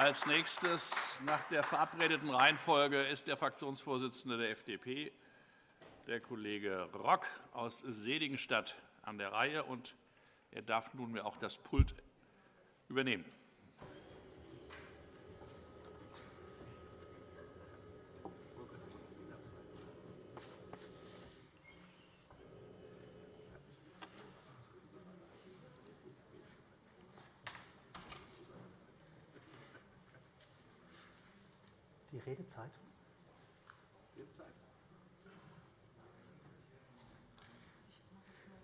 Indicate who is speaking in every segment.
Speaker 1: Als nächstes nach der verabredeten Reihenfolge ist der Fraktionsvorsitzende der FDP, der Kollege Rock aus Seligenstadt, an der Reihe. und Er darf nunmehr auch das Pult übernehmen.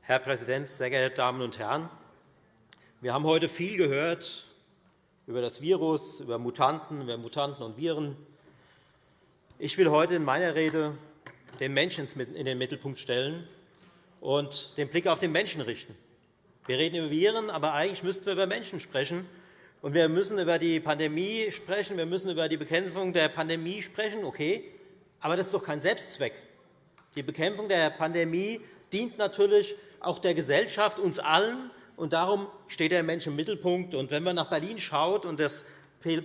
Speaker 2: Herr Präsident, sehr geehrte Damen und Herren! Wir haben heute viel gehört über das Virus, über Mutanten, über Mutanten und Viren. Ich will heute in meiner Rede den Menschen in den Mittelpunkt stellen und den Blick auf den Menschen richten. Wir reden über Viren, aber eigentlich müssten wir über Menschen sprechen. Und wir müssen über die Pandemie sprechen, wir müssen über die Bekämpfung der Pandemie sprechen, okay, aber das ist doch kein Selbstzweck. Die Bekämpfung der Pandemie dient natürlich auch der Gesellschaft, uns allen, und darum steht der Mensch im Mittelpunkt. Und wenn man nach Berlin schaut und das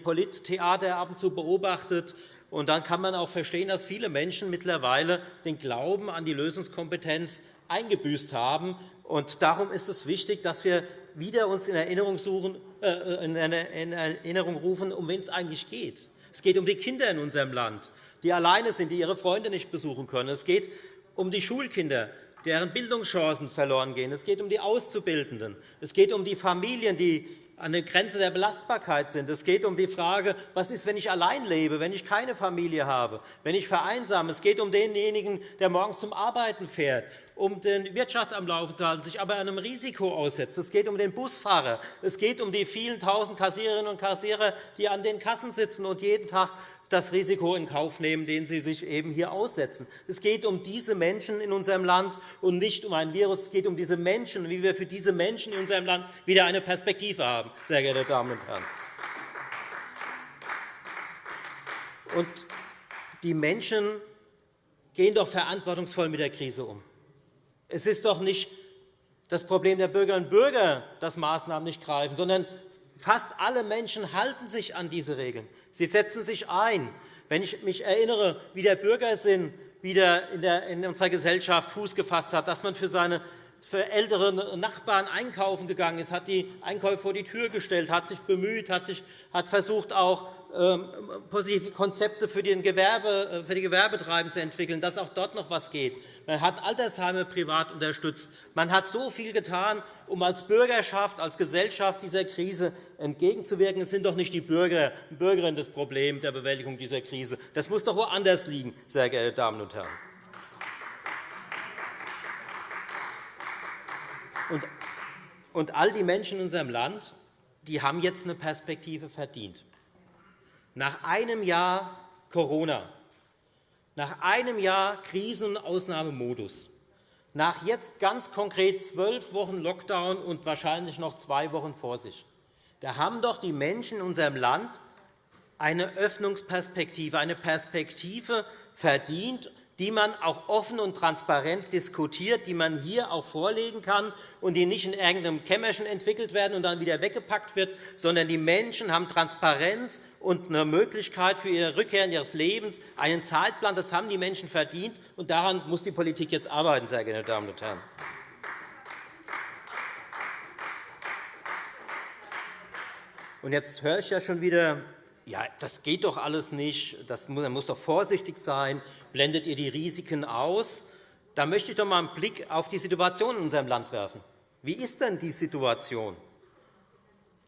Speaker 2: Polittheater ab und zu beobachtet, und dann kann man auch verstehen, dass viele Menschen mittlerweile den Glauben an die Lösungskompetenz eingebüßt haben. Und darum ist es wichtig, dass wir wieder uns in Erinnerung, suchen, äh, in Erinnerung rufen, um wen es eigentlich geht. Es geht um die Kinder in unserem Land, die alleine sind, die ihre Freunde nicht besuchen können. Es geht um die Schulkinder, deren Bildungschancen verloren gehen. Es geht um die Auszubildenden. Es geht um die Familien, die an der Grenze der Belastbarkeit sind. Es geht um die Frage, was ist, wenn ich allein lebe, wenn ich keine Familie habe, wenn ich vereinsame. Es geht um denjenigen, der morgens zum Arbeiten fährt, um die Wirtschaft am Laufen zu halten, sich aber einem Risiko aussetzt. Es geht um den Busfahrer. Es geht um die vielen tausend Kassiererinnen und Kassierer, die an den Kassen sitzen und jeden Tag das Risiko in Kauf nehmen, den sie sich eben hier aussetzen. Es geht um diese Menschen in unserem Land und nicht um ein Virus. Es geht um diese Menschen, wie wir für diese Menschen in unserem Land wieder eine Perspektive haben, sehr geehrte Damen und Herren. Und die Menschen gehen doch verantwortungsvoll mit der Krise um. Es ist doch nicht das Problem der Bürgerinnen und Bürger, dass Maßnahmen nicht greifen, sondern fast alle Menschen halten sich an diese Regeln. Sie setzen sich ein. Wenn ich mich erinnere, wie der Bürgersinn wieder in unserer Gesellschaft Fuß gefasst hat, dass man für seine für ältere Nachbarn einkaufen gegangen ist, hat die Einkäufe vor die Tür gestellt, hat sich bemüht, hat, sich, hat versucht, auch positive Konzepte für, den Gewerbe, äh, für die Gewerbetreibenden zu entwickeln, dass auch dort noch etwas geht. Man hat Altersheime privat unterstützt. Man hat so viel getan, um als Bürgerschaft, als Gesellschaft dieser Krise entgegenzuwirken. Es sind doch nicht die Bürger und Bürgerinnen das Problem der Bewältigung dieser Krise. Das muss doch woanders liegen, sehr geehrte Damen und Herren. Und all die Menschen in unserem Land die haben jetzt eine Perspektive verdient. Nach einem Jahr Corona, nach einem Jahr Krisenausnahmemodus, nach jetzt ganz konkret zwölf Wochen Lockdown und wahrscheinlich noch zwei Wochen vor sich, da haben doch die Menschen in unserem Land eine Öffnungsperspektive, eine Perspektive verdient, die man auch offen und transparent diskutiert, die man hier auch vorlegen kann und die nicht in irgendeinem Kämmerchen entwickelt werden und dann wieder weggepackt wird, sondern die Menschen haben Transparenz und eine Möglichkeit für ihre Rückkehr in ihres Lebens, einen Zeitplan. Das haben die Menschen verdient, und daran muss die Politik jetzt arbeiten, sehr geehrte Damen und Herren. Und jetzt höre ich ja schon wieder, ja, das geht doch alles nicht, das, man muss doch vorsichtig sein blendet ihr die Risiken aus? Da möchte ich doch einmal einen Blick auf die Situation in unserem Land werfen. Wie ist denn die Situation?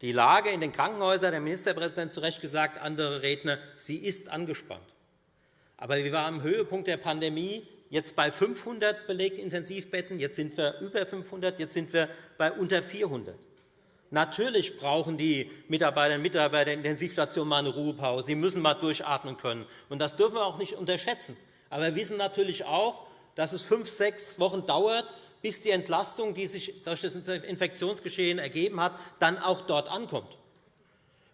Speaker 2: Die Lage in den Krankenhäusern, der Ministerpräsident zu Recht gesagt, andere Redner, sie ist angespannt. Aber wir waren am Höhepunkt der Pandemie jetzt bei 500 belegten Intensivbetten, jetzt sind wir über 500, jetzt sind wir bei unter 400. Natürlich brauchen die Mitarbeiterinnen und Mitarbeiter der Intensivstation mal eine Ruhepause. Sie müssen mal durchatmen können. Und das dürfen wir auch nicht unterschätzen. Aber wir wissen natürlich auch, dass es fünf, sechs Wochen dauert, bis die Entlastung, die sich durch das Infektionsgeschehen ergeben hat, dann auch dort ankommt.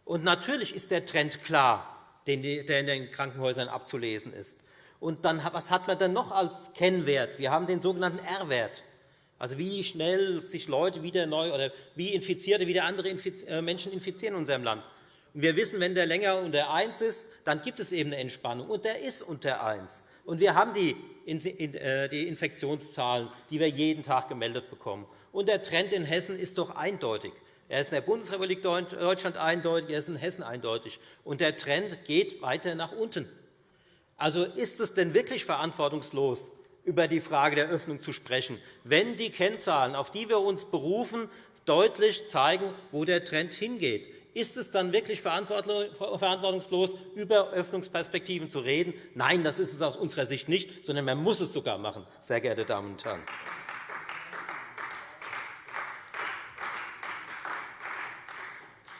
Speaker 2: Und natürlich ist der Trend klar, der in den Krankenhäusern abzulesen ist. Und dann, was hat man denn noch als Kennwert? Wir haben den sogenannten R-Wert. Also wie schnell sich Leute wieder neu oder wie Infizierte wieder andere äh, Menschen infizieren in unserem Land. Und wir wissen, wenn der länger unter 1 ist, dann gibt es eben eine Entspannung. Und der ist unter 1. Und wir haben äh, die Infektionszahlen, die wir jeden Tag gemeldet bekommen. Und der Trend in Hessen ist doch eindeutig. Er ist in der Bundesrepublik Deutschland eindeutig, er ist in Hessen eindeutig. Und der Trend geht weiter nach unten. Also ist es denn wirklich verantwortungslos, über die Frage der Öffnung zu sprechen, wenn die Kennzahlen, auf die wir uns berufen, deutlich zeigen, wo der Trend hingeht? Ist es dann wirklich verantwortungslos, über Öffnungsperspektiven zu reden? Nein, das ist es aus unserer Sicht nicht, sondern man muss es sogar machen, sehr geehrte Damen und Herren.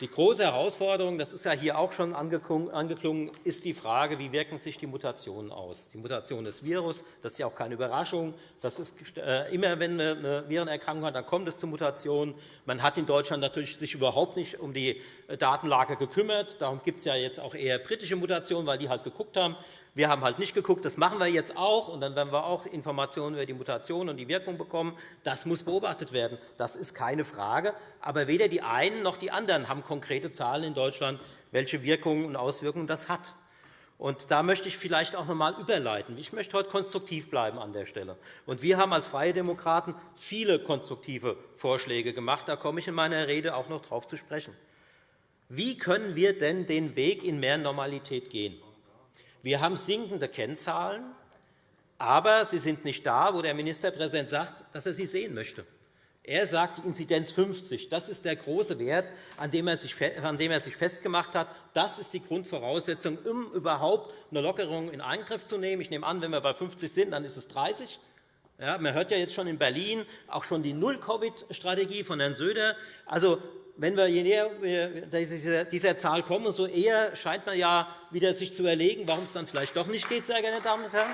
Speaker 2: Die große Herausforderung, das ist ja hier auch schon angeklungen, ist die Frage, wie wirken sich die Mutationen aus. Die Mutation des Virus, das ist ja auch keine Überraschung. Das ist äh, immer, wenn eine Virenerkrankung hat, dann kommt es zu Mutationen. Man hat in Deutschland natürlich sich überhaupt nicht um die äh, Datenlage gekümmert. Darum gibt es ja jetzt auch eher britische Mutationen, weil die halt geguckt haben. Wir haben halt nicht geguckt, das machen wir jetzt auch, und dann werden wir auch Informationen über die Mutation und die Wirkung bekommen. Das muss beobachtet werden. Das ist keine Frage. Aber weder die einen noch die anderen haben konkrete Zahlen in Deutschland, welche Wirkungen und Auswirkungen das hat. Und da möchte ich vielleicht auch noch einmal überleiten. Ich möchte heute konstruktiv bleiben an der Stelle. Und wir haben als Freie Demokraten viele konstruktive Vorschläge gemacht. Da komme ich in meiner Rede auch noch darauf zu sprechen. Wie können wir denn den Weg in mehr Normalität gehen? Wir haben sinkende Kennzahlen, aber sie sind nicht da, wo der Ministerpräsident sagt, dass er sie sehen möchte. Er sagt, die Inzidenz 50, das ist der große Wert, an dem, er sich, festgemacht hat. Das ist die Grundvoraussetzung, um überhaupt eine Lockerung in Angriff zu nehmen. Ich nehme an, wenn wir bei 50 sind, dann ist es 30. Ja, man hört ja jetzt schon in Berlin auch schon die Null-Covid-Strategie von Herrn Söder. Also, wenn wir je näher wir dieser Zahl kommen, so eher scheint man ja wieder sich zu überlegen, warum es dann vielleicht doch nicht geht, sehr geehrte Damen und Herren.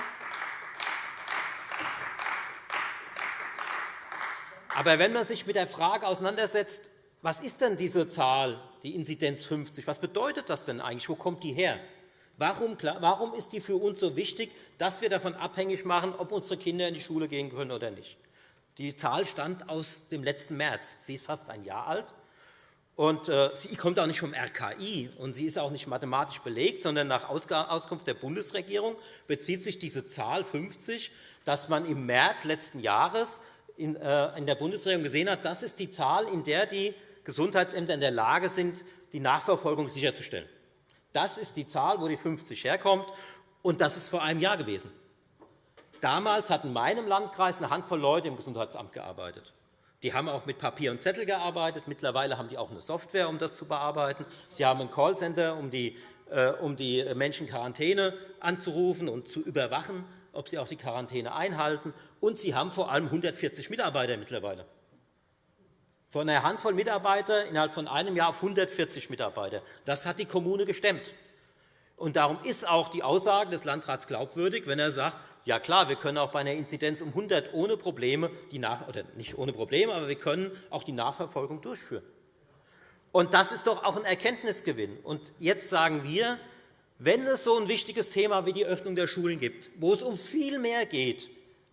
Speaker 2: Aber wenn man sich mit der Frage auseinandersetzt, was ist denn diese Zahl, die Inzidenz 50, was bedeutet das denn eigentlich, wo kommt die her? Warum ist die für uns so wichtig, dass wir davon abhängig machen, ob unsere Kinder in die Schule gehen können oder nicht? Die Zahl stammt aus dem letzten März. Sie ist fast ein Jahr alt. Und äh, sie kommt auch nicht vom RKI und sie ist auch nicht mathematisch belegt, sondern nach Auskunft der Bundesregierung bezieht sich diese Zahl 50, dass man im März letzten Jahres in äh, der Bundesregierung gesehen hat, das ist die Zahl, in der die Gesundheitsämter in der Lage sind, die Nachverfolgung sicherzustellen. Das ist die Zahl, wo die 50 herkommt, und das ist vor einem Jahr gewesen. Damals hat in meinem Landkreis eine Handvoll Leute im Gesundheitsamt gearbeitet. Die haben auch mit Papier und Zettel gearbeitet. Mittlerweile haben die auch eine Software, um das zu bearbeiten. Sie haben ein Callcenter, um die, äh, um die Menschen Quarantäne anzurufen und zu überwachen, ob sie auch die Quarantäne einhalten. Und sie haben vor allem 140 Mitarbeiter mittlerweile. Von einer Handvoll Mitarbeiter innerhalb von einem Jahr auf 140 Mitarbeiter. Das hat die Kommune gestemmt. Und darum ist auch die Aussage des Landrats glaubwürdig, wenn er sagt, ja klar, wir können auch bei einer Inzidenz um 100 ohne Probleme, die nach, oder nicht ohne Probleme, aber wir können auch die Nachverfolgung durchführen. Und das ist doch auch ein Erkenntnisgewinn. Und jetzt sagen wir, wenn es so ein wichtiges Thema wie die Öffnung der Schulen gibt, wo es um viel mehr geht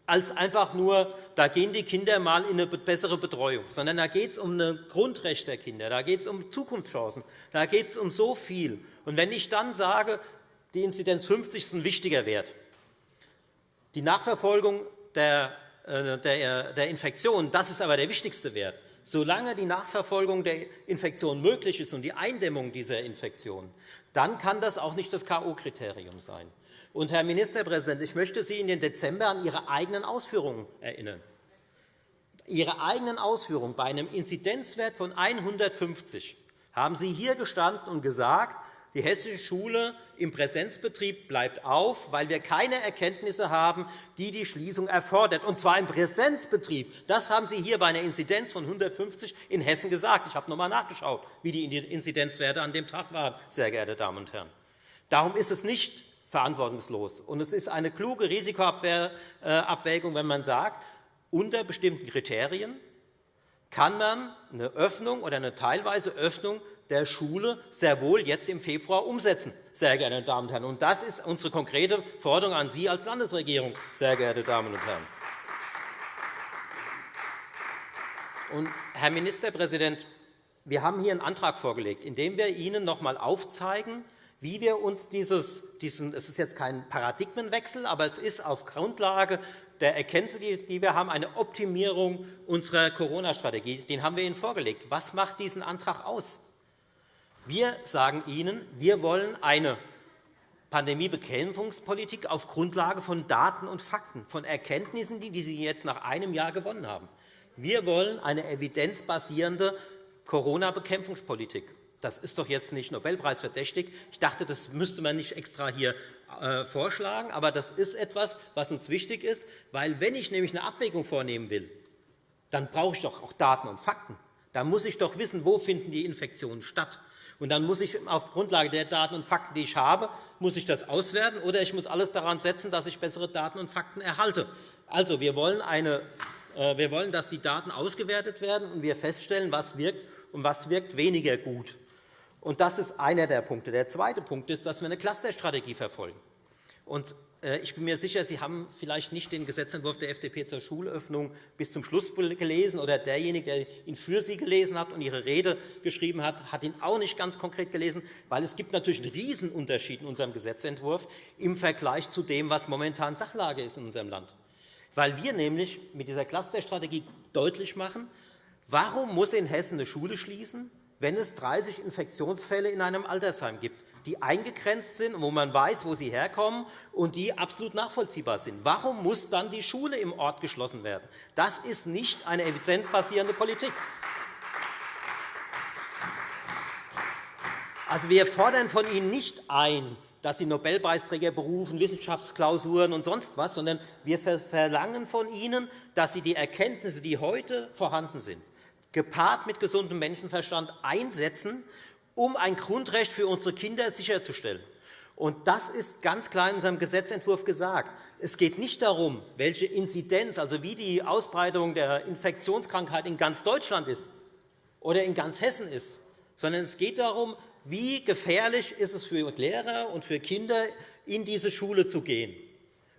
Speaker 2: als einfach nur, da gehen die Kinder mal in eine bessere Betreuung, sondern da geht es um ein Grundrecht der Kinder, da geht es um Zukunftschancen, da geht es um so viel. Und wenn ich dann sage, die Inzidenz 50 ist ein wichtiger Wert, die Nachverfolgung der, äh, der, der Infektion, das ist aber der wichtigste Wert. Solange die Nachverfolgung der Infektion möglich ist und die Eindämmung dieser Infektion, dann kann das auch nicht das K.O.-Kriterium sein. Und, Herr Ministerpräsident, ich möchte Sie in den Dezember an Ihre eigenen Ausführungen erinnern. Ihre eigenen Ausführungen bei einem Inzidenzwert von 150 haben Sie hier gestanden und gesagt, die hessische Schule im Präsenzbetrieb bleibt auf, weil wir keine Erkenntnisse haben, die die Schließung erfordert, und zwar im Präsenzbetrieb. Das haben Sie hier bei einer Inzidenz von 150 in Hessen gesagt. Ich habe noch einmal nachgeschaut, wie die Inzidenzwerte an dem Tag waren, sehr geehrte Damen und Herren. Darum ist es nicht verantwortungslos. Und es ist eine kluge Risikoabwägung, wenn man sagt, unter bestimmten Kriterien kann man eine Öffnung oder eine teilweise Öffnung der Schule sehr wohl jetzt im Februar umsetzen, sehr geehrte Damen und Herren. Und das ist unsere konkrete Forderung an Sie als Landesregierung, sehr geehrte Damen und Herren. Und, Herr Ministerpräsident, wir haben hier einen Antrag vorgelegt, in dem wir Ihnen noch einmal aufzeigen, wie wir uns dieses, diesen, es ist jetzt kein Paradigmenwechsel, aber es ist auf Grundlage der Erkenntnisse, die wir haben, eine Optimierung unserer Corona-Strategie. Den haben wir Ihnen vorgelegt. Was macht diesen Antrag aus? Wir sagen Ihnen, wir wollen eine Pandemiebekämpfungspolitik auf Grundlage von Daten und Fakten, von Erkenntnissen, die Sie jetzt nach einem Jahr gewonnen haben. Wir wollen eine evidenzbasierende Corona-Bekämpfungspolitik. Das ist doch jetzt nicht Nobelpreisverdächtig. Ich dachte, das müsste man nicht extra hier äh, vorschlagen. Aber das ist etwas, was uns wichtig ist, weil wenn ich nämlich eine Abwägung vornehmen will, dann brauche ich doch auch Daten und Fakten. Da muss ich doch wissen, wo finden die Infektionen statt. Und dann muss ich auf Grundlage der Daten und Fakten, die ich habe, muss ich das auswerten, oder ich muss alles daran setzen, dass ich bessere Daten und Fakten erhalte. Also, wir wollen, eine, äh, wir wollen, dass die Daten ausgewertet werden und wir feststellen, was wirkt und was wirkt weniger gut. Und das ist einer der Punkte. Der zweite Punkt ist, dass wir eine Clusterstrategie verfolgen. Und ich bin mir sicher, Sie haben vielleicht nicht den Gesetzentwurf der FDP zur Schulöffnung bis zum Schluss gelesen, oder derjenige, der ihn für Sie gelesen hat und Ihre Rede geschrieben hat, hat ihn auch nicht ganz konkret gelesen, weil es gibt natürlich einen Riesenunterschied in unserem Gesetzentwurf im Vergleich zu dem, was momentan Sachlage ist in unserem Land. Weil wir nämlich mit dieser Clusterstrategie deutlich machen, warum muss in Hessen eine Schule schließen, wenn es 30 Infektionsfälle in einem Altersheim gibt, die eingegrenzt sind, wo man weiß, wo sie herkommen und die absolut nachvollziehbar sind. Warum muss dann die Schule im Ort geschlossen werden? Das ist nicht eine evidenz Politik. Also, wir fordern von Ihnen nicht ein, dass Sie Nobelpreisträger berufen, Wissenschaftsklausuren und sonst was, sondern wir verlangen von Ihnen, dass Sie die Erkenntnisse, die heute vorhanden sind, gepaart mit gesundem Menschenverstand einsetzen, um ein Grundrecht für unsere Kinder sicherzustellen. Und das ist ganz klar in unserem Gesetzentwurf gesagt. Es geht nicht darum, welche Inzidenz, also wie die Ausbreitung der Infektionskrankheit in ganz Deutschland ist oder in ganz Hessen ist, sondern es geht darum, wie gefährlich ist es für Lehrer und für Kinder, in diese Schule zu gehen.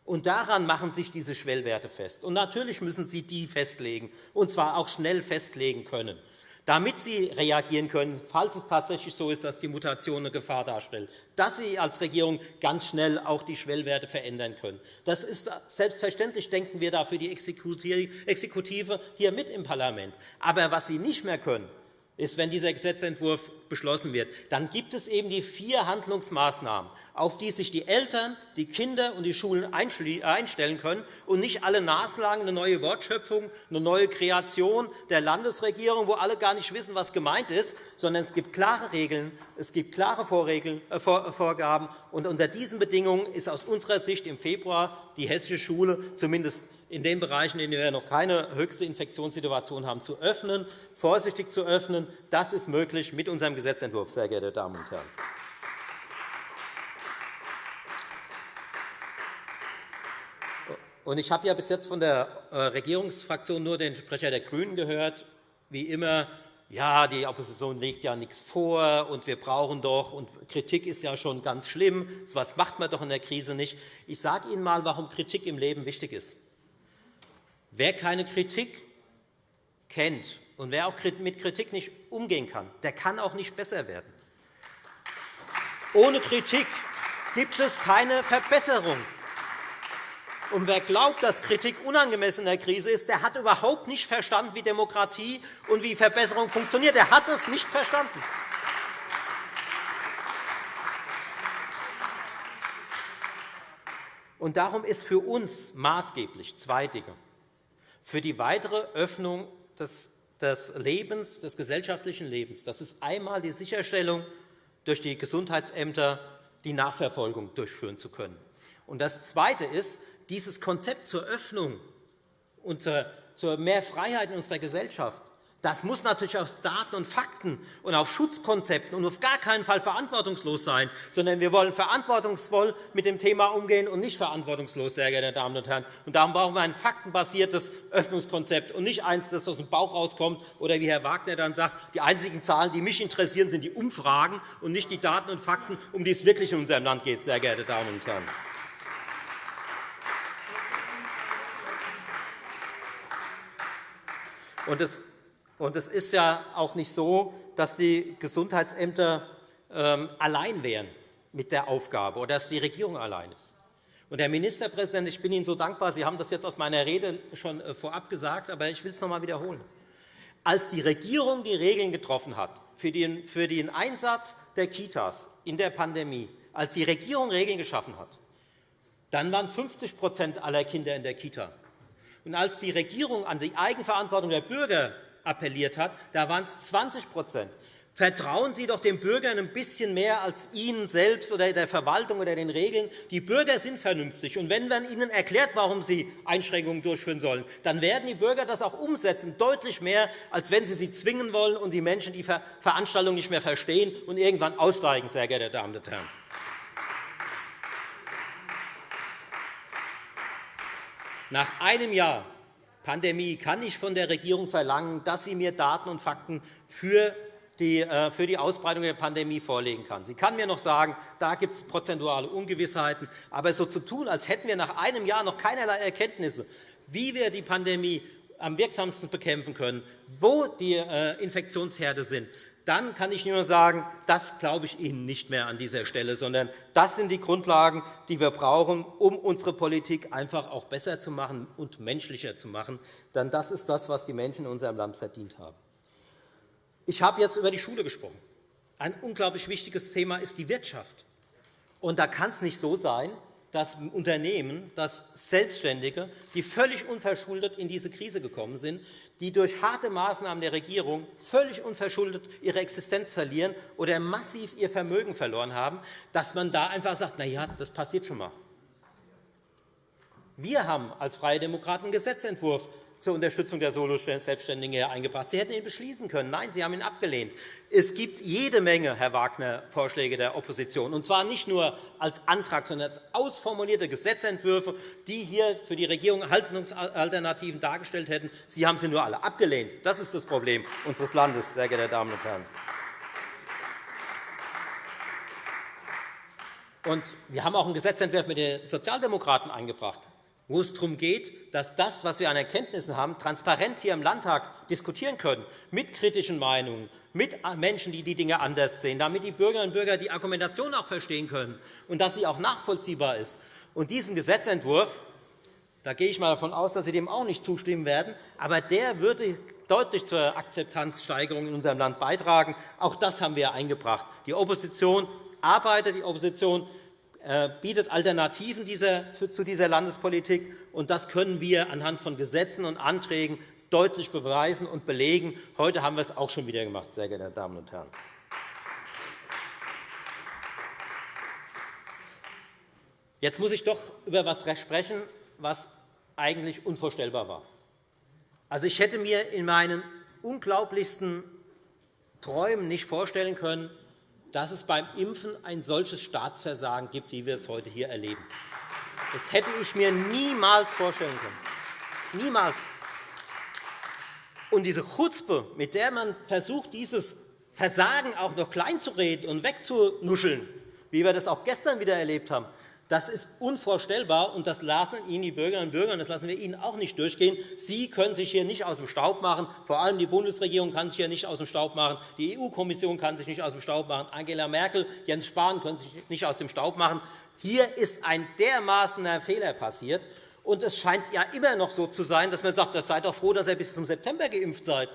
Speaker 2: Und daran machen sich diese Schwellwerte fest. Und natürlich müssen Sie die festlegen, und zwar auch schnell festlegen können, damit Sie reagieren können, falls es tatsächlich so ist, dass die Mutation eine Gefahr darstellt, dass Sie als Regierung ganz schnell auch die Schwellwerte verändern können. Das ist selbstverständlich, denken wir da für die Exekutive hier mit im Parlament. Aber was Sie nicht mehr können, ist, wenn dieser Gesetzentwurf beschlossen wird, dann gibt es eben die vier Handlungsmaßnahmen, auf die sich die Eltern, die Kinder und die Schulen einstellen können und nicht alle naslang eine neue Wortschöpfung, eine neue Kreation der Landesregierung, wo alle gar nicht wissen, was gemeint ist, sondern es gibt klare Regeln, es gibt klare äh, Vorgaben. Und unter diesen Bedingungen ist aus unserer Sicht im Februar die hessische Schule zumindest in den Bereichen, in denen wir noch keine höchste Infektionssituation haben, zu öffnen, vorsichtig zu öffnen. Das ist möglich mit unserem Gesetzentwurf, sehr geehrte Damen und Herren. Ich habe bis jetzt von der äh, Regierungsfraktion nur den Sprecher der GRÜNEN gehört, wie immer, ja, die Opposition legt ja nichts vor, und wir brauchen doch, und Kritik ist ja schon ganz schlimm, so etwas macht man doch in der Krise nicht. Ich sage Ihnen einmal, warum Kritik im Leben wichtig ist. Wer keine Kritik kennt und wer auch mit Kritik nicht umgehen kann, der kann auch nicht besser werden. Ohne Kritik gibt es keine Verbesserung. Und wer glaubt, dass Kritik unangemessen in der Krise ist, der hat überhaupt nicht verstanden, wie Demokratie und wie Verbesserung funktioniert. Er hat es nicht verstanden. Und darum ist für uns maßgeblich zwei Dinge für die weitere Öffnung des, Lebens, des gesellschaftlichen Lebens. Das ist einmal die Sicherstellung, durch die Gesundheitsämter die Nachverfolgung durchführen zu können. Und das Zweite ist, dieses Konzept zur Öffnung und zur mehr Freiheit in unserer Gesellschaft das muss natürlich auf Daten und Fakten und auf Schutzkonzepten und auf gar keinen Fall verantwortungslos sein, sondern wir wollen verantwortungsvoll mit dem Thema umgehen und nicht verantwortungslos, sehr geehrte Damen und Herren. Und darum brauchen wir ein faktenbasiertes Öffnungskonzept und nicht eines, das aus dem Bauch rauskommt oder wie Herr Wagner dann sagt, die einzigen Zahlen, die mich interessieren, sind die Umfragen und nicht die Daten und Fakten, um die es wirklich in unserem Land geht, sehr geehrte Damen und Herren. Und es und es ist ja auch nicht so, dass die Gesundheitsämter ähm, allein wären mit der Aufgabe oder dass die Regierung allein ist. Und Herr Ministerpräsident, ich bin Ihnen so dankbar, Sie haben das jetzt aus meiner Rede schon äh, vorab gesagt, aber ich will es noch einmal wiederholen. Als die Regierung die Regeln getroffen hat für den, Einsatz der Kitas in der Pandemie, als die Regierung Regeln geschaffen hat, dann waren 50% aller Kinder in der Kita. Und als die Regierung an die Eigenverantwortung der Bürger appelliert hat, da waren es 20% Vertrauen Sie doch den Bürgern ein bisschen mehr als Ihnen selbst oder der Verwaltung oder den Regeln. Die Bürger sind vernünftig. Und wenn man ihnen erklärt, warum sie Einschränkungen durchführen sollen, dann werden die Bürger das auch umsetzen, deutlich mehr, als wenn sie sie zwingen wollen und die Menschen die Veranstaltung nicht mehr verstehen und irgendwann aussteigen, sehr geehrte Damen und Herren. Nach einem Jahr Pandemie kann ich von der Regierung verlangen, dass sie mir Daten und Fakten für die, äh, für die Ausbreitung der Pandemie vorlegen kann. Sie kann mir noch sagen, da gibt es prozentuale Ungewissheiten. Aber so zu tun, als hätten wir nach einem Jahr noch keinerlei Erkenntnisse, wie wir die Pandemie am wirksamsten bekämpfen können, wo die äh, Infektionsherde sind, dann kann ich nur sagen, das glaube ich Ihnen nicht mehr an dieser Stelle, sondern das sind die Grundlagen, die wir brauchen, um unsere Politik einfach auch besser zu machen und menschlicher zu machen. Denn das ist das, was die Menschen in unserem Land verdient haben. Ich habe jetzt über die Schule gesprochen. Ein unglaublich wichtiges Thema ist die Wirtschaft. Und da kann es nicht so sein, dass Unternehmen, dass Selbstständige, die völlig unverschuldet in diese Krise gekommen sind, die durch harte Maßnahmen der Regierung völlig unverschuldet ihre Existenz verlieren oder massiv ihr Vermögen verloren haben, dass man da einfach sagt, na ja, das passiert schon einmal. Wir haben als Freie Demokraten einen Gesetzentwurf zur Unterstützung der Solo-Selbstständigen eingebracht. Sie hätten ihn beschließen können. Nein, Sie haben ihn abgelehnt. Es gibt jede Menge, Herr Wagner, Vorschläge der Opposition, und zwar nicht nur als Antrag, sondern als ausformulierte Gesetzentwürfe, die hier für die Regierung Haltungsalternativen dargestellt hätten. Sie haben sie nur alle abgelehnt. Das ist das Problem unseres Landes, sehr geehrte Damen und Herren. Und wir haben auch einen Gesetzentwurf mit den Sozialdemokraten eingebracht wo es darum geht, dass das, was wir an Erkenntnissen haben, transparent hier im Landtag diskutieren können, mit kritischen Meinungen, mit Menschen, die die Dinge anders sehen, damit die Bürgerinnen und Bürger die Argumentation auch verstehen können und dass sie auch nachvollziehbar ist. Und diesen Gesetzentwurf, da gehe ich mal davon aus, dass Sie dem auch nicht zustimmen werden, aber der würde deutlich zur Akzeptanzsteigerung in unserem Land beitragen. Auch das haben wir eingebracht. Die Opposition arbeitet, die Opposition bietet Alternativen zu dieser Landespolitik. und Das können wir anhand von Gesetzen und Anträgen deutlich beweisen und belegen. Heute haben wir es auch schon wieder gemacht, sehr geehrte Damen und Herren. Jetzt muss ich doch über etwas sprechen, was eigentlich unvorstellbar war. Also, ich hätte mir in meinen unglaublichsten Träumen nicht vorstellen können, dass es beim Impfen ein solches Staatsversagen gibt, wie wir es heute hier erleben. Das hätte ich mir niemals vorstellen können. Niemals. Und diese Chutzpe, mit der man versucht, dieses Versagen auch noch kleinzureden und wegzunuscheln, wie wir das auch gestern wieder erlebt haben, das ist unvorstellbar, und das lassen Ihnen die Bürgerinnen und Bürger, und das lassen wir Ihnen auch nicht durchgehen. Sie können sich hier nicht aus dem Staub machen. Vor allem die Bundesregierung kann sich hier nicht aus dem Staub machen. Die EU-Kommission kann sich nicht aus dem Staub machen. Angela Merkel, Jens Spahn können sich nicht aus dem Staub machen. Hier ist ein dermaßener Fehler passiert. Und es scheint ja immer noch so zu sein, dass man sagt, seid doch froh, dass ihr bis zum September geimpft seid.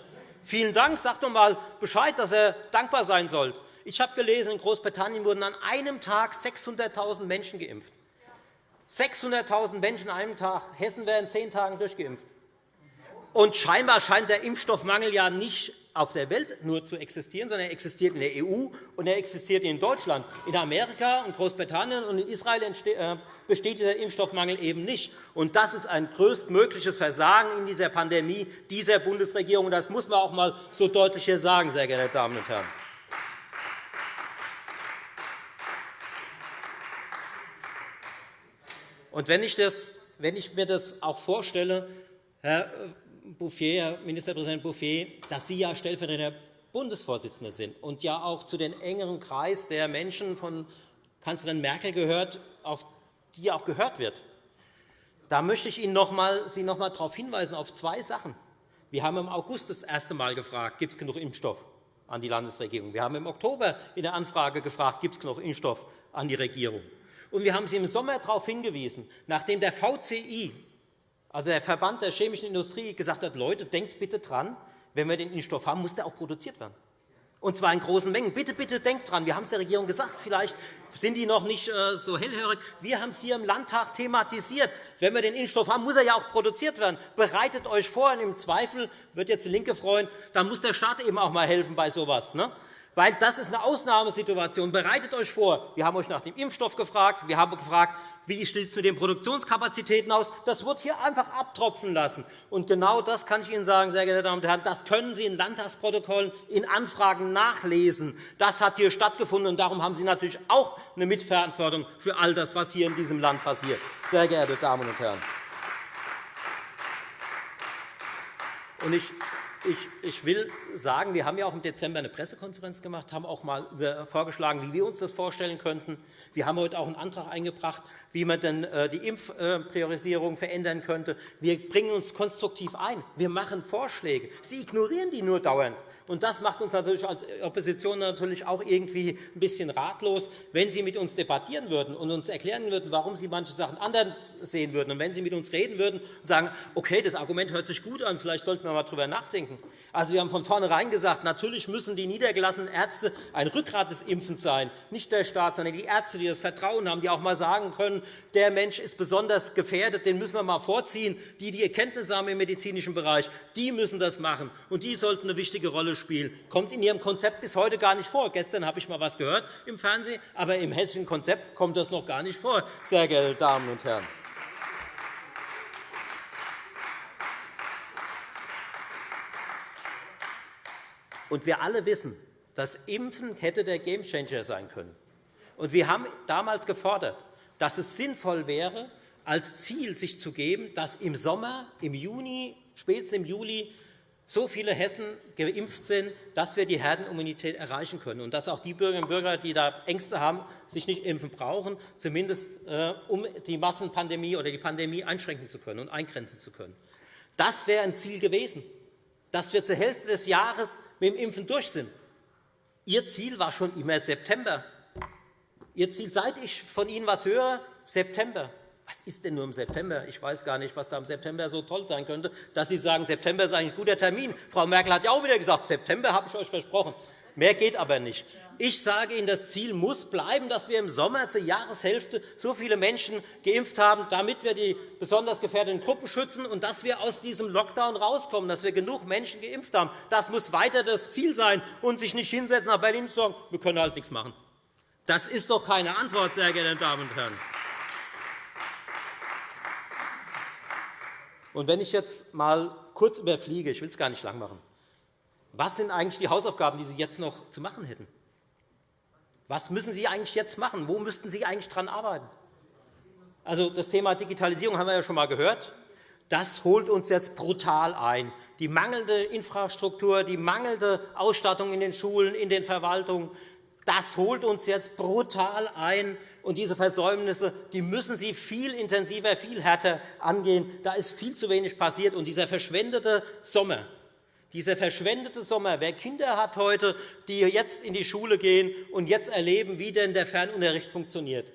Speaker 2: Vielen Dank. Sagt doch einmal Bescheid, dass ihr dankbar sein sollt. Ich habe gelesen, in Großbritannien wurden an einem Tag 600.000 Menschen geimpft. 600.000 Menschen an einem Tag. Hessen werden zehn Tagen durchgeimpft. Und scheinbar scheint der Impfstoffmangel ja nicht auf der Welt nur zu existieren, sondern er existiert in der EU und er existiert in Deutschland. In Amerika und Großbritannien und in Israel äh, besteht dieser Impfstoffmangel eben nicht. Und das ist ein größtmögliches Versagen in dieser Pandemie dieser Bundesregierung. Das muss man auch einmal so deutlich hier sagen, sehr geehrte Damen und Herren. Und wenn ich, das, wenn ich mir das auch vorstelle, Herr, Bouffier, Herr Ministerpräsident Bouffier, dass Sie ja stellvertretender Bundesvorsitzender sind und ja auch zu den engeren Kreis der Menschen von Kanzlerin Merkel gehört, auf die auch gehört wird. Da möchte ich Ihnen noch mal, Sie noch einmal darauf hinweisen, auf zwei Sachen. Wir haben im August das erste Mal gefragt, gibt es genug Impfstoff? an die Landesregierung. Wir haben im Oktober in der Anfrage gefragt, gibt es noch Impfstoff an die Regierung. Und wir haben Sie im Sommer darauf hingewiesen, nachdem der VCI, also der Verband der chemischen Industrie, gesagt hat, Leute, denkt bitte dran, wenn wir den Impfstoff haben, muss der auch produziert werden und zwar in großen Mengen. Bitte, bitte denkt dran, wir haben es der Regierung gesagt, vielleicht sind die noch nicht äh, so hellhörig. Wir haben es hier im Landtag thematisiert. Wenn wir den Impfstoff haben, muss er ja auch produziert werden. Bereitet euch vor, und im Zweifel wird jetzt die Linke freuen, dann muss der Staat eben auch einmal helfen bei so etwas. Ne? Weil das ist eine Ausnahmesituation. Bereitet euch vor. Wir haben euch nach dem Impfstoff gefragt. Wir haben gefragt, wie sieht es mit den Produktionskapazitäten aus. Das wird hier einfach abtropfen lassen. Und genau das kann ich Ihnen sagen, sehr geehrte Damen und Herren. Das können Sie in Landtagsprotokollen, in Anfragen nachlesen. Das hat hier stattgefunden. Und darum haben Sie natürlich auch eine Mitverantwortung für all das, was hier in diesem Land passiert. Sehr geehrte Damen und Herren. Und ich ich, will sagen, wir haben ja auch im Dezember eine Pressekonferenz gemacht, haben auch einmal vorgeschlagen, wie wir uns das vorstellen könnten. Wir haben heute auch einen Antrag eingebracht, wie man denn äh, die Impfpriorisierung verändern könnte. Wir bringen uns konstruktiv ein. Wir machen Vorschläge. Sie ignorieren die nur dauernd. Und das macht uns natürlich als Opposition natürlich auch irgendwie ein bisschen ratlos, wenn Sie mit uns debattieren würden und uns erklären würden, warum Sie manche Sachen anders sehen würden. Und wenn Sie mit uns reden würden und sagen, okay, das Argument hört sich gut an, vielleicht sollten wir einmal darüber nachdenken. Also, wir haben von vornherein gesagt, natürlich müssen die niedergelassenen Ärzte ein Rückgrat des Impfens sein, nicht der Staat, sondern die Ärzte, die das Vertrauen haben, die auch einmal sagen können, der Mensch ist besonders gefährdet, den müssen wir einmal vorziehen. Die, die Erkenntnisse haben im medizinischen Bereich, die müssen das machen, und die sollten eine wichtige Rolle spielen. Das kommt in Ihrem Konzept bis heute gar nicht vor. Gestern habe ich einmal etwas gehört im Fernsehen, aber im hessischen Konzept kommt das noch gar nicht vor, sehr geehrte Damen und Herren. Und wir alle wissen, dass Impfen hätte der Gamechanger sein können. Und wir haben damals gefordert, dass es sinnvoll wäre, als Ziel sich zu geben, dass im Sommer, im Juni, spätestens im Juli so viele Hessen geimpft sind, dass wir die Herdenimmunität erreichen können und dass auch die Bürgerinnen und Bürger, die da Ängste haben, sich nicht impfen brauchen, zumindest äh, um die Massenpandemie oder die Pandemie einschränken zu können und eingrenzen zu können. Das wäre ein Ziel gewesen, dass wir zur Hälfte des Jahres mit dem Impfen durch sind. Ihr Ziel war schon immer September. Ihr Ziel, seit ich von Ihnen etwas höre, September. Was ist denn nur im September? Ich weiß gar nicht, was da im September so toll sein könnte, dass Sie sagen, September ist eigentlich ein guter Termin. Frau Merkel hat ja auch wieder gesagt, September habe ich euch versprochen. Mehr geht aber nicht. Ich sage Ihnen, das Ziel muss bleiben, dass wir im Sommer zur Jahreshälfte so viele Menschen geimpft haben, damit wir die besonders gefährdeten Gruppen schützen und dass wir aus diesem Lockdown rauskommen, dass wir genug Menschen geimpft haben. Das muss weiter das Ziel sein und sich nicht hinsetzen nach Berlin und sagen, wir können halt nichts machen. Das ist doch keine Antwort, sehr geehrte Damen und Herren. Und wenn ich jetzt einmal kurz überfliege, ich will es gar nicht lang machen, was sind eigentlich die Hausaufgaben, die Sie jetzt noch zu machen hätten? Was müssen Sie eigentlich jetzt machen? Wo müssten Sie eigentlich daran arbeiten? Also, das Thema Digitalisierung haben wir ja schon einmal gehört. Das holt uns jetzt brutal ein. Die mangelnde Infrastruktur, die mangelnde Ausstattung in den Schulen, in den Verwaltungen, das holt uns jetzt brutal ein. Und diese Versäumnisse die müssen Sie viel intensiver, viel härter angehen. Da ist viel zu wenig passiert. Und dieser verschwendete Sommer, dieser verschwendete Sommer, wer Kinder hat heute, die jetzt in die Schule gehen und jetzt erleben, wie denn der Fernunterricht funktioniert,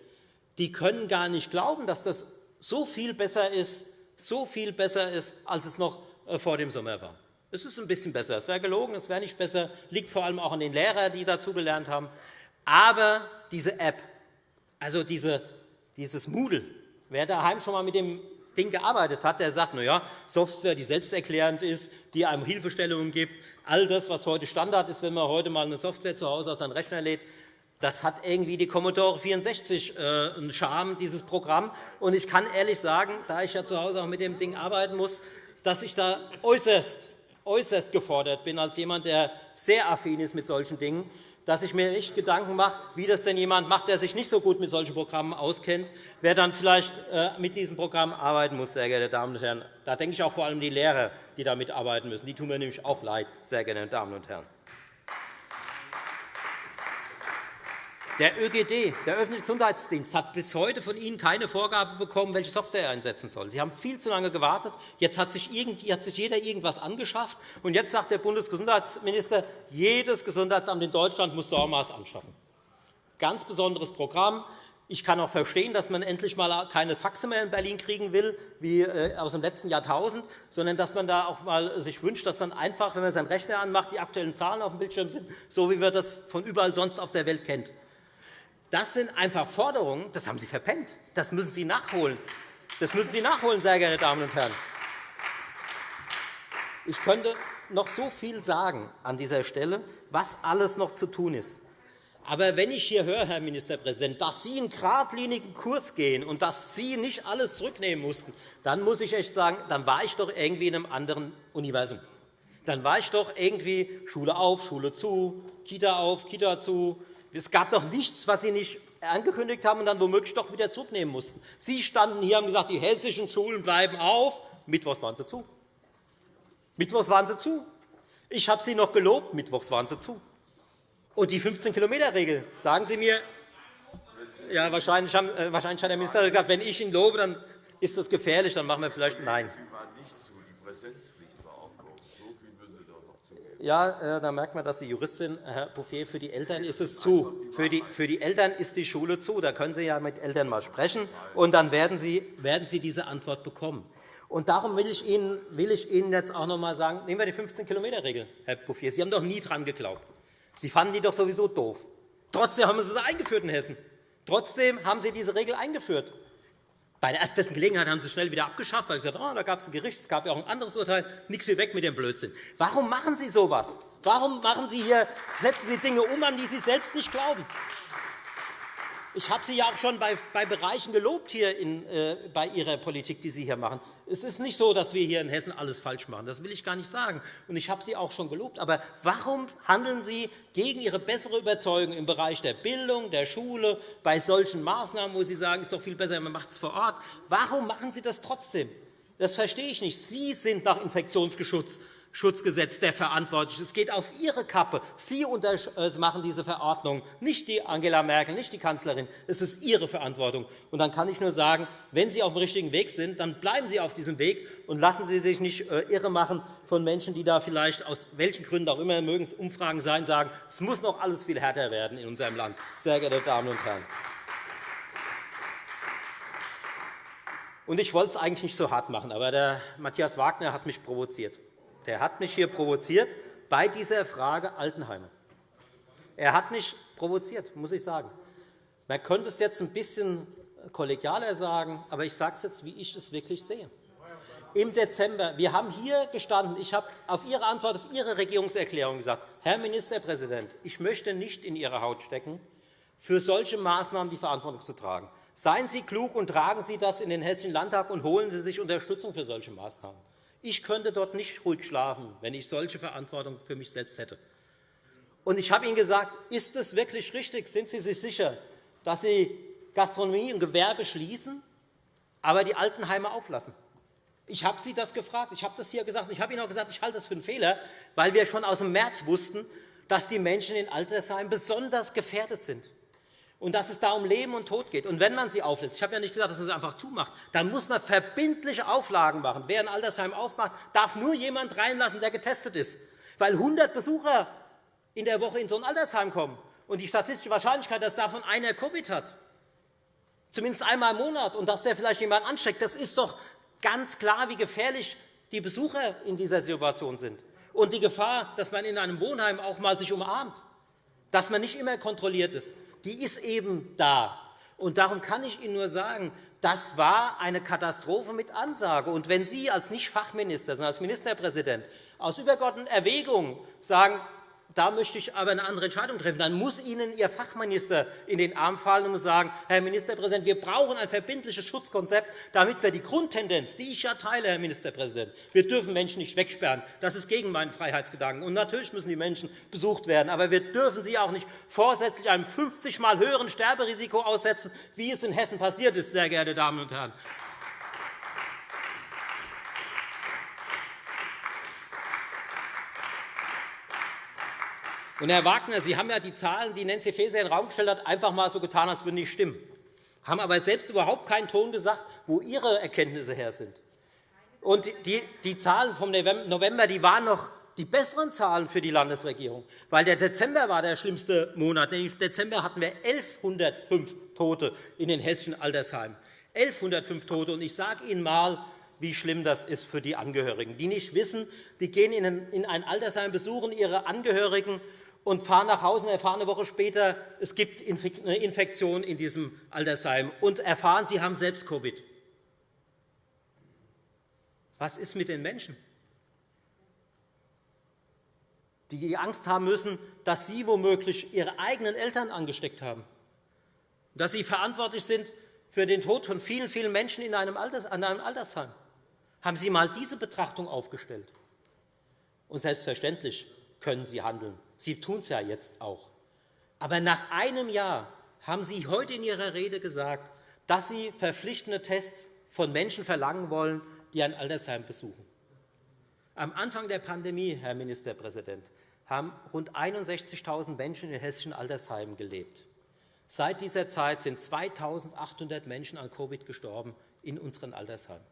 Speaker 2: die können gar nicht glauben, dass das so viel besser ist, so viel besser ist, als es noch äh, vor dem Sommer war. Es ist ein bisschen besser. Es wäre gelogen, es wäre nicht besser. liegt vor allem auch an den Lehrern, die dazugelernt haben. Aber diese App, also diese, dieses Moodle, wer daheim schon einmal mit dem Ding gearbeitet hat, der sagt, na ja, Software, die selbsterklärend ist, die einem Hilfestellungen gibt, all das, was heute Standard ist, wenn man heute einmal eine Software zu Hause aus einem Rechner lädt, das hat irgendwie die Commodore 64 äh, einen Charme, dieses Programm. Und ich kann ehrlich sagen, da ich ja zu Hause auch mit dem Ding arbeiten muss, dass ich da äußerst äußerst gefordert bin, als jemand, der sehr affin ist mit solchen Dingen, dass ich mir nicht Gedanken mache, wie das denn jemand macht, der sich nicht so gut mit solchen Programmen auskennt, wer dann vielleicht äh, mit diesem Programm arbeiten muss, sehr geehrte Damen und Herren. Da denke ich auch vor allem die Lehrer, die damit arbeiten müssen. Die tun mir nämlich auch leid, sehr geehrte Damen und Herren. Der ÖGD, der öffentliche Gesundheitsdienst, hat bis heute von Ihnen keine Vorgabe bekommen, welche Software er einsetzen soll. Sie haben viel zu lange gewartet. Jetzt hat sich, jeder irgendwas angeschafft. Und jetzt sagt der Bundesgesundheitsminister, jedes Gesundheitsamt in Deutschland muss SORMAS anschaffen. Ganz besonderes Programm. Ich kann auch verstehen, dass man endlich einmal keine Faxe mehr in Berlin kriegen will, wie äh, aus dem letzten Jahrtausend, sondern dass man da auch mal sich wünscht, dass dann einfach, wenn man seinen Rechner anmacht, die aktuellen Zahlen auf dem Bildschirm sind, so wie wir das von überall sonst auf der Welt kennen. Das sind einfach Forderungen, das haben Sie verpennt. Das müssen Sie nachholen. Das müssen Sie nachholen, sehr geehrte Damen und Herren. Ich könnte noch so viel sagen an dieser Stelle, was alles noch zu tun ist. Aber wenn ich hier höre, Herr Ministerpräsident, dass Sie einen geradlinigen Kurs gehen und dass Sie nicht alles zurücknehmen mussten, dann muss ich echt sagen, dann war ich doch irgendwie in einem anderen Universum. Dann war ich doch irgendwie Schule auf, Schule zu, Kita auf, Kita zu, es gab doch nichts, was Sie nicht angekündigt haben und dann womöglich doch wieder zurücknehmen mussten. Sie standen hier und haben gesagt, die hessischen Schulen bleiben auf. Mittwochs waren sie zu. Mittwochs waren sie zu. Ich habe Sie noch gelobt, Mittwochs waren sie zu. Und die 15-Kilometer-Regel, sagen Sie mir, ja, wahrscheinlich, haben, äh, wahrscheinlich hat der Minister gesagt, wenn ich ihn lobe, dann ist das gefährlich, dann machen wir vielleicht Nein. Ja, äh, da merkt man, dass Sie Juristin, Herr Bouffier, für die Eltern ist es zu. Für die, für die Eltern ist die Schule zu. Da können Sie ja mit Eltern mal sprechen, und dann werden Sie, werden Sie diese Antwort bekommen. Und darum will ich, Ihnen, will ich Ihnen jetzt auch noch einmal sagen, nehmen wir die 15-Kilometer-Regel, Herr Bouffier. Sie haben doch nie daran geglaubt. Sie fanden die doch sowieso doof. Trotzdem haben Sie sie eingeführt in Hessen. Trotzdem haben Sie diese Regel eingeführt. Bei der erstbesten Gelegenheit haben Sie es schnell wieder abgeschafft, weil oh, da gab es ein Gericht, es gab ja auch ein anderes Urteil, nichts wie weg mit dem Blödsinn. Warum machen Sie so etwas? Warum machen Sie hier, setzen Sie Dinge um, an die Sie selbst nicht glauben? Ich habe Sie ja auch schon bei, bei Bereichen gelobt hier in, äh, bei Ihrer Politik, die Sie hier machen. Es ist nicht so, dass wir hier in Hessen alles falsch machen. Das will ich gar nicht sagen. Und ich habe Sie auch schon gelobt. Aber warum handeln Sie gegen Ihre bessere Überzeugung im Bereich der Bildung, der Schule, bei solchen Maßnahmen, wo Sie sagen, es ist doch viel besser, man macht es vor Ort? Warum machen Sie das trotzdem? Das verstehe ich nicht. Sie sind nach Infektionsgeschutz Schutzgesetz der verantwortlich. Es geht auf Ihre Kappe. Sie äh, machen diese Verordnung, nicht die Angela Merkel, nicht die Kanzlerin. Es ist Ihre Verantwortung. Und dann kann ich nur sagen, wenn Sie auf dem richtigen Weg sind, dann bleiben Sie auf diesem Weg und lassen Sie sich nicht äh, irre machen von Menschen, die da vielleicht aus welchen Gründen auch immer, mögen es Umfragen sein, sagen, es muss noch alles viel härter werden in unserem Land. Sehr geehrte Damen und Herren. Und ich wollte es eigentlich nicht so hart machen, aber der Matthias Wagner hat mich provoziert der hat mich hier provoziert bei dieser Frage Altenheime. Er hat mich provoziert, muss ich sagen. Man könnte es jetzt ein bisschen kollegialer sagen, aber ich sage es jetzt, wie ich es wirklich sehe. Im Dezember, wir haben hier gestanden, ich habe auf Ihre Antwort auf Ihre Regierungserklärung gesagt, Herr Ministerpräsident, ich möchte nicht in Ihre Haut stecken, für solche Maßnahmen die Verantwortung zu tragen. Seien Sie klug und tragen Sie das in den Hessischen Landtag und holen Sie sich Unterstützung für solche Maßnahmen. Ich könnte dort nicht ruhig schlafen, wenn ich solche Verantwortung für mich selbst hätte. Und ich habe Ihnen gesagt, ist es wirklich richtig, sind Sie sich sicher, dass Sie Gastronomie und Gewerbe schließen, aber die Altenheime auflassen? Ich habe Sie das gefragt, ich habe das hier gesagt, ich habe Ihnen auch gesagt, ich halte das für einen Fehler, weil wir schon aus dem März wussten, dass die Menschen in Altersheimen besonders gefährdet sind und dass es da um Leben und Tod geht. Und wenn man sie auflässt, ich habe ja nicht gesagt, dass man sie einfach zumacht, dann muss man verbindliche Auflagen machen. Wer ein Altersheim aufmacht, darf nur jemand reinlassen, der getestet ist. Weil 100 Besucher in der Woche in so ein Altersheim kommen und die statistische Wahrscheinlichkeit, dass davon einer Covid hat, zumindest einmal im Monat, und dass der vielleicht jemanden ansteckt, das ist doch ganz klar, wie gefährlich die Besucher in dieser Situation sind. Und die Gefahr, dass man in einem Wohnheim auch mal sich umarmt, dass man nicht immer kontrolliert ist die ist eben da. Und darum kann ich Ihnen nur sagen, das war eine Katastrophe mit Ansage. Und wenn Sie als Nicht-Fachminister, sondern als Ministerpräsident aus übergeordneten Erwägungen sagen, da möchte ich aber eine andere Entscheidung treffen. Dann muss Ihnen Ihr Fachminister in den Arm fallen und sagen, Herr Ministerpräsident, wir brauchen ein verbindliches Schutzkonzept, damit wir die Grundtendenz, die ich ja teile, Herr Ministerpräsident, wir dürfen Menschen nicht wegsperren. Das ist gegen meinen Freiheitsgedanken. Und natürlich müssen die Menschen besucht werden. Aber wir dürfen sie auch nicht vorsätzlich einem 50 Mal höheren Sterberisiko aussetzen, wie es in Hessen passiert ist, sehr geehrte Damen und Herren. Und, Herr Wagner, Sie haben ja die Zahlen, die Nancy Faeser in den Raum gestellt hat, einfach einmal so getan, als würden die stimmen, haben aber selbst überhaupt keinen Ton gesagt, wo Ihre Erkenntnisse her sind. Und die, die Zahlen vom November die waren noch die besseren Zahlen für die Landesregierung, weil der Dezember war der schlimmste Monat. Im Dezember hatten wir 1.105 Tote in den hessischen Altersheimen. 1.105 Tote. Und ich sage Ihnen einmal, wie schlimm das ist für die Angehörigen, die nicht wissen, die gehen in ein Altersheim, besuchen ihre Angehörigen und fahren nach Hause und erfahren eine Woche später, es gibt eine Infektion in diesem Altersheim und erfahren, sie haben selbst Covid. Was ist mit den Menschen? die Angst haben müssen, dass sie womöglich ihre eigenen Eltern angesteckt haben, dass sie verantwortlich sind für den Tod von vielen, vielen Menschen in einem, Altersheim. Haben Sie einmal diese Betrachtung aufgestellt? Und selbstverständlich können Sie handeln. Sie tun es ja jetzt auch. Aber nach einem Jahr haben Sie heute in Ihrer Rede gesagt, dass Sie verpflichtende Tests von Menschen verlangen wollen, die ein Altersheim besuchen. Am Anfang der Pandemie, Herr Ministerpräsident, haben rund 61.000 Menschen in hessischen Altersheimen gelebt. Seit dieser Zeit sind 2.800 Menschen an Covid gestorben in unseren Altersheimen.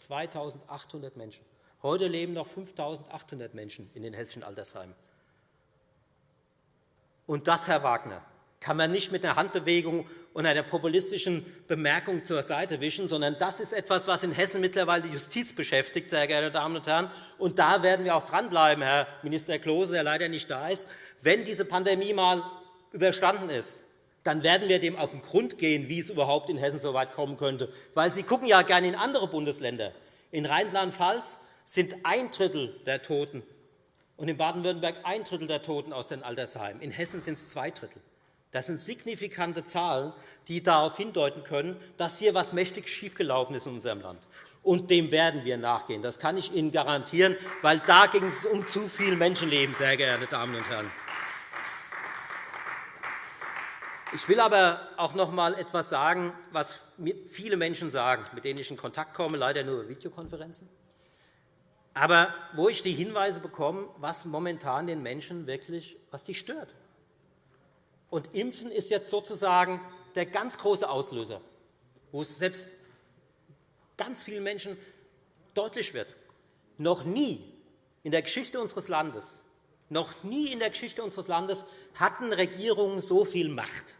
Speaker 2: 2.800 Menschen. Heute leben noch 5.800 Menschen in den hessischen Altersheimen. Und das, Herr Wagner, kann man nicht mit einer Handbewegung und einer populistischen Bemerkung zur Seite wischen, sondern das ist etwas, was in Hessen mittlerweile die Justiz beschäftigt, sehr geehrte Damen und Herren. Und da werden wir auch dranbleiben, Herr Minister Klose, der leider nicht da ist. Wenn diese Pandemie einmal überstanden ist, dann werden wir dem auf den Grund gehen, wie es überhaupt in Hessen so weit kommen könnte. Weil Sie gucken ja gerne in andere Bundesländer. In Rheinland-Pfalz sind ein Drittel der Toten und in Baden-Württemberg ein Drittel der Toten aus den Altersheimen. In Hessen sind es zwei Drittel. Das sind signifikante Zahlen, die darauf hindeuten können, dass hier etwas mächtig schiefgelaufen ist in unserem Land. Und dem werden wir nachgehen. Das kann ich Ihnen garantieren, weil da ging es um zu viel Menschenleben, sehr geehrte Damen und Herren. Ich will aber auch noch einmal etwas sagen, was viele Menschen sagen, mit denen ich in Kontakt komme, leider nur über Videokonferenzen, aber wo ich die Hinweise bekomme, was momentan den Menschen wirklich was die stört. Und Impfen ist jetzt sozusagen der ganz große Auslöser, wo es selbst ganz vielen Menschen deutlich wird. Noch nie in der Geschichte unseres Landes, noch nie in der Geschichte unseres Landes hatten Regierungen so viel Macht.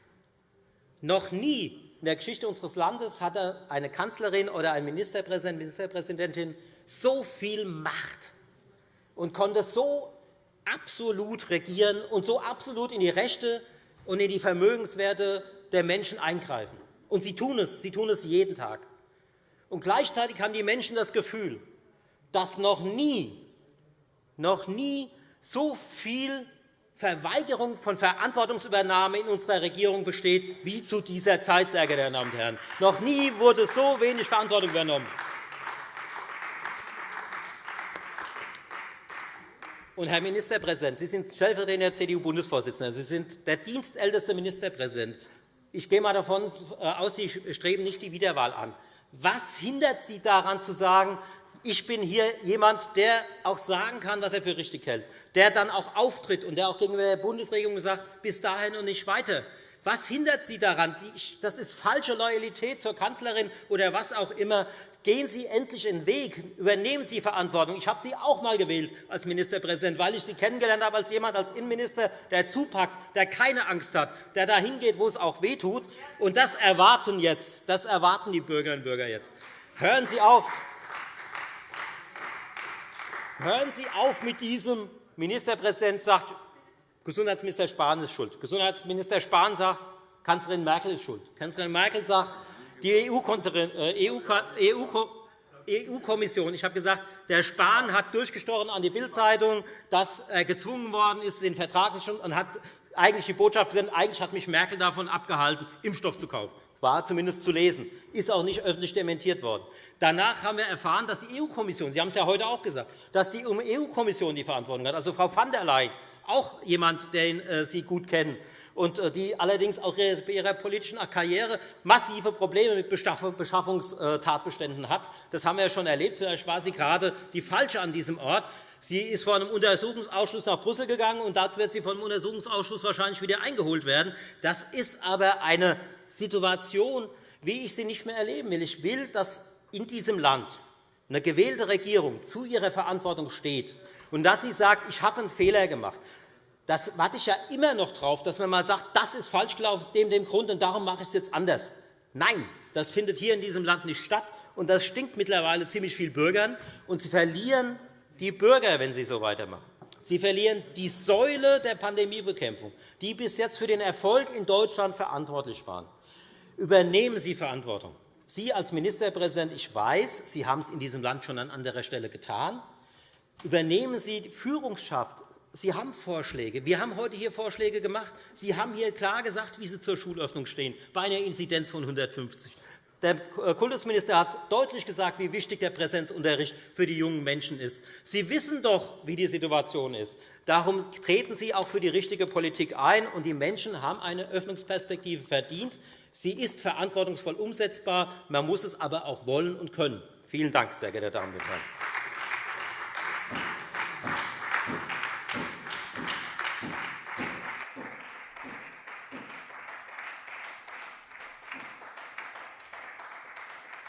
Speaker 2: Noch nie in der Geschichte unseres Landes hatte eine Kanzlerin oder ein Ministerpräsident, Ministerpräsidentin so viel Macht und konnte so absolut regieren und so absolut in die Rechte und in die Vermögenswerte der Menschen eingreifen. Und sie tun es. Sie tun es jeden Tag. Und gleichzeitig haben die Menschen das Gefühl, dass noch nie, noch nie so viel Verweigerung von Verantwortungsübernahme in unserer Regierung besteht wie zu dieser Zeit, sehr geehrte Damen und Herren. Noch nie wurde so wenig Verantwortung übernommen. Und, Herr Ministerpräsident, Sie sind stellvertretender CDU-Bundesvorsitzender. Sie sind der dienstälteste Ministerpräsident. Ich gehe einmal davon aus, Sie streben nicht die Wiederwahl an. Was hindert Sie daran, zu sagen, ich bin hier jemand, der auch sagen kann, was er für richtig hält, der dann auch auftritt und der auch gegenüber der Bundesregierung sagt, bis dahin und nicht weiter? Was hindert Sie daran? Das ist falsche Loyalität zur Kanzlerin oder was auch immer. Gehen Sie endlich den Weg, übernehmen Sie Verantwortung. Ich habe Sie auch einmal gewählt als Ministerpräsident, weil ich Sie kennengelernt habe als jemand, als Innenminister, der zupackt, der keine Angst hat, der dahin geht, wo es auch wehtut. Und das erwarten jetzt, das erwarten die Bürgerinnen und Bürger jetzt. Hören Sie auf. Hören Sie auf mit diesem Ministerpräsident sagt, Gesundheitsminister Spahn ist schuld. Gesundheitsminister Spahn sagt, Kanzlerin Merkel ist schuld. Kanzlerin Merkel sagt, die EU-Kommission, ich habe gesagt, der Spahn hat durchgestochen an die Bild-Zeitung, dass er gezwungen worden ist, den Vertrag nicht und hat eigentlich die Botschaft gesendet, eigentlich hat mich Merkel davon abgehalten, Impfstoff zu kaufen. War zumindest zu lesen, ist auch nicht öffentlich dementiert worden. Danach haben wir erfahren, dass die EU-Kommission, Sie haben es ja heute auch gesagt, dass die EU-Kommission die Verantwortung hat, also Frau van der Leyen, auch jemand, den äh, Sie gut kennen, und äh, die allerdings auch bei ihrer politischen Karriere massive Probleme mit Beschaffungstatbeständen hat. Das haben wir schon erlebt. Vielleicht war sie gerade die Falsche an diesem Ort. Sie ist vor einem Untersuchungsausschuss nach Brüssel gegangen, und dort wird sie vom Untersuchungsausschuss wahrscheinlich wieder eingeholt werden. Das ist aber eine Situation, wie ich sie nicht mehr erleben will. Ich will, dass in diesem Land eine gewählte Regierung zu ihrer Verantwortung steht und dass sie sagt, ich habe einen Fehler gemacht. Das warte ich ja immer noch darauf, dass man einmal sagt, das ist falsch gelaufen aus dem, dem Grund, und darum mache ich es jetzt anders. Nein, das findet hier in diesem Land nicht statt, und das stinkt mittlerweile ziemlich viel Bürgern. Und Sie verlieren die Bürger, wenn Sie so weitermachen. Sie verlieren die Säule der Pandemiebekämpfung, die bis jetzt für den Erfolg in Deutschland verantwortlich waren. Übernehmen Sie Verantwortung. Sie als Ministerpräsident, ich weiß, Sie haben es in diesem Land schon an anderer Stelle getan. Übernehmen Sie die Führungskraft. Sie haben Vorschläge. Wir haben heute hier Vorschläge gemacht. Sie haben hier klar gesagt, wie Sie zur Schulöffnung stehen, bei einer Inzidenz von 150. Der Kultusminister hat deutlich gesagt, wie wichtig der Präsenzunterricht für die jungen Menschen ist. Sie wissen doch, wie die Situation ist. Darum treten Sie auch für die richtige Politik ein. und Die Menschen haben eine Öffnungsperspektive verdient. Sie ist verantwortungsvoll umsetzbar. Man muss es aber auch wollen und können. Vielen Dank, sehr geehrte Damen und Herren.